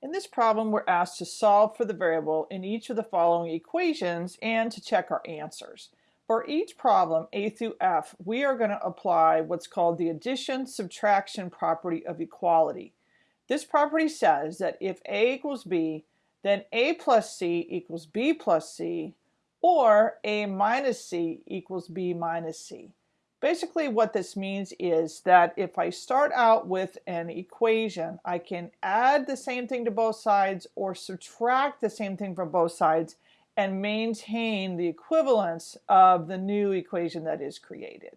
In this problem, we're asked to solve for the variable in each of the following equations and to check our answers. For each problem, A through F, we are going to apply what's called the addition-subtraction property of equality. This property says that if A equals B, then A plus C equals B plus C, or A minus C equals B minus C. Basically what this means is that if I start out with an equation, I can add the same thing to both sides or subtract the same thing from both sides and maintain the equivalence of the new equation that is created.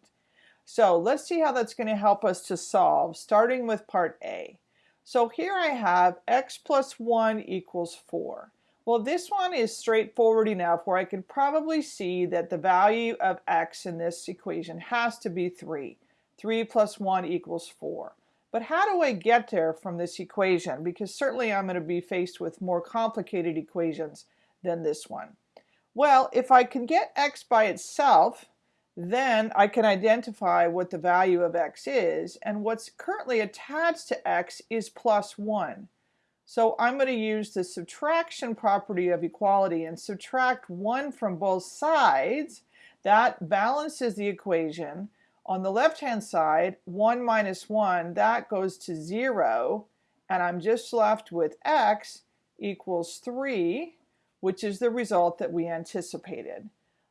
So let's see how that's going to help us to solve, starting with part A. So here I have x plus 1 equals 4. Well, this one is straightforward enough where I can probably see that the value of x in this equation has to be 3. 3 plus 1 equals 4. But how do I get there from this equation? Because certainly I'm going to be faced with more complicated equations than this one. Well, if I can get x by itself, then I can identify what the value of x is, and what's currently attached to x is plus 1. So I'm going to use the subtraction property of equality and subtract 1 from both sides. That balances the equation. On the left-hand side, 1 minus 1, that goes to 0, and I'm just left with x equals 3, which is the result that we anticipated.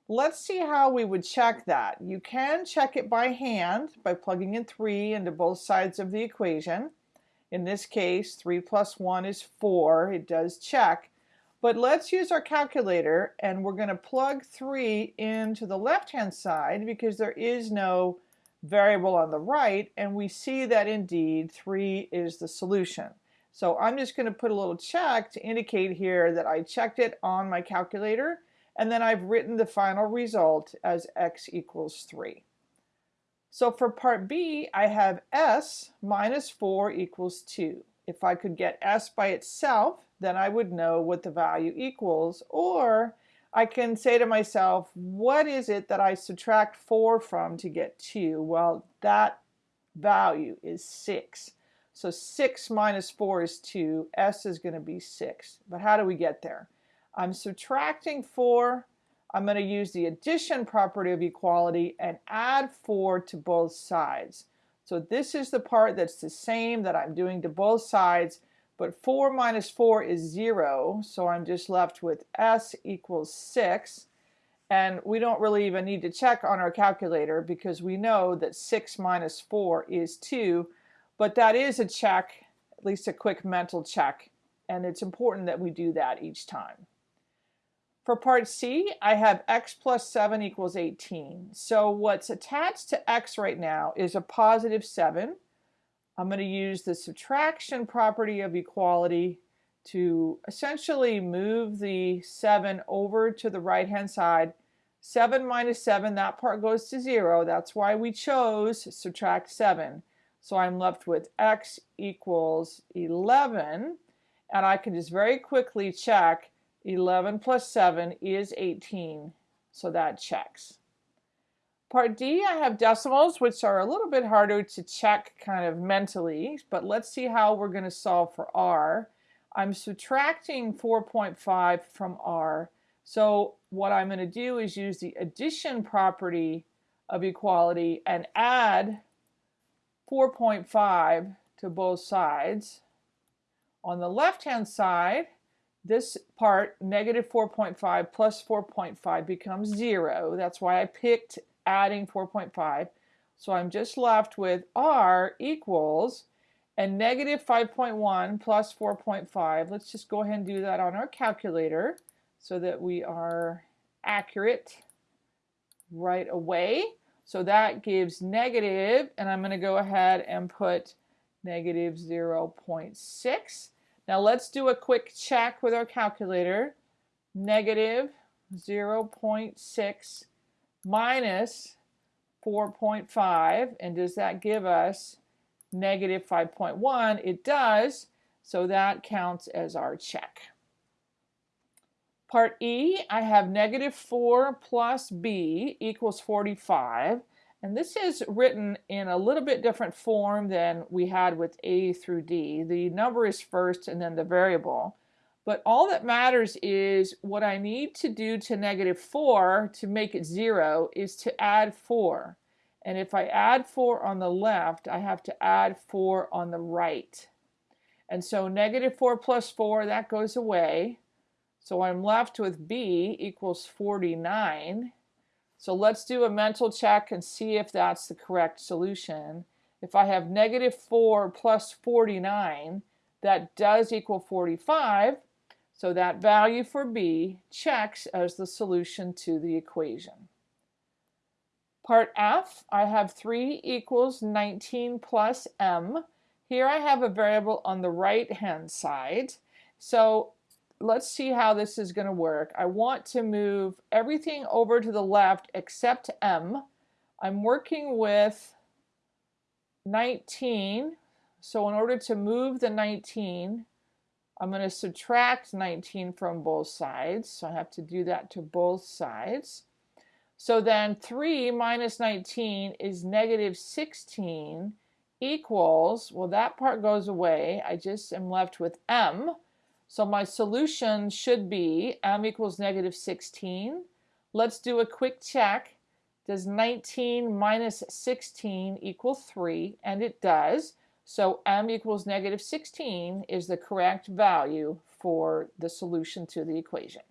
Let's see how we would check that. You can check it by hand by plugging in 3 into both sides of the equation. In this case, 3 plus 1 is 4. It does check. But let's use our calculator and we're going to plug 3 into the left-hand side because there is no variable on the right and we see that indeed 3 is the solution. So I'm just going to put a little check to indicate here that I checked it on my calculator and then I've written the final result as x equals 3. So for part B, I have s minus 4 equals 2. If I could get s by itself, then I would know what the value equals. Or I can say to myself, what is it that I subtract 4 from to get 2? Well, that value is 6. So 6 minus 4 is 2. s is going to be 6. But how do we get there? I'm subtracting 4 I'm going to use the addition property of equality and add 4 to both sides. So this is the part that's the same that I'm doing to both sides, but 4 minus 4 is 0, so I'm just left with s equals 6. And we don't really even need to check on our calculator because we know that 6 minus 4 is 2, but that is a check, at least a quick mental check, and it's important that we do that each time. For part C, I have x plus 7 equals 18. So what's attached to x right now is a positive 7. I'm going to use the subtraction property of equality to essentially move the 7 over to the right hand side. 7 minus 7, that part goes to 0. That's why we chose subtract 7. So I'm left with x equals 11. And I can just very quickly check 11 plus 7 is 18, so that checks. Part D, I have decimals, which are a little bit harder to check kind of mentally, but let's see how we're going to solve for R. I'm subtracting 4.5 from R, so what I'm going to do is use the addition property of equality and add 4.5 to both sides. On the left-hand side, this part, negative 4.5 plus 4.5 becomes 0. That's why I picked adding 4.5. So I'm just left with r equals and negative 5.1 plus 4.5. Let's just go ahead and do that on our calculator so that we are accurate right away. So that gives negative, and I'm going to go ahead and put negative 0.6. Now let's do a quick check with our calculator. Negative 0.6 minus 4.5 and does that give us negative 5.1? It does, so that counts as our check. Part E, I have negative 4 plus B equals 45 And this is written in a little bit different form than we had with A through D. The number is first and then the variable. But all that matters is what I need to do to negative 4 to make it 0 is to add 4. And if I add 4 on the left, I have to add 4 on the right. And so negative 4 plus 4, that goes away. So I'm left with B equals 49. So let's do a mental check and see if that's the correct solution. If I have negative 4 plus 49, that does equal 45. So that value for B checks as the solution to the equation. Part F, I have 3 equals 19 plus m. Here I have a variable on the right hand side. So let's see how this is going to work. I want to move everything over to the left except m. I'm working with 19. So in order to move the 19, I'm going to subtract 19 from both sides. So I have to do that to both sides. So then 3 minus 19 is negative 16 equals, well that part goes away. I just am left with m. So my solution should be m equals negative 16. Let's do a quick check. Does 19 minus 16 equal 3? And it does. So m equals negative 16 is the correct value for the solution to the equation.